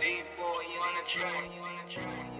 Big boy on the track.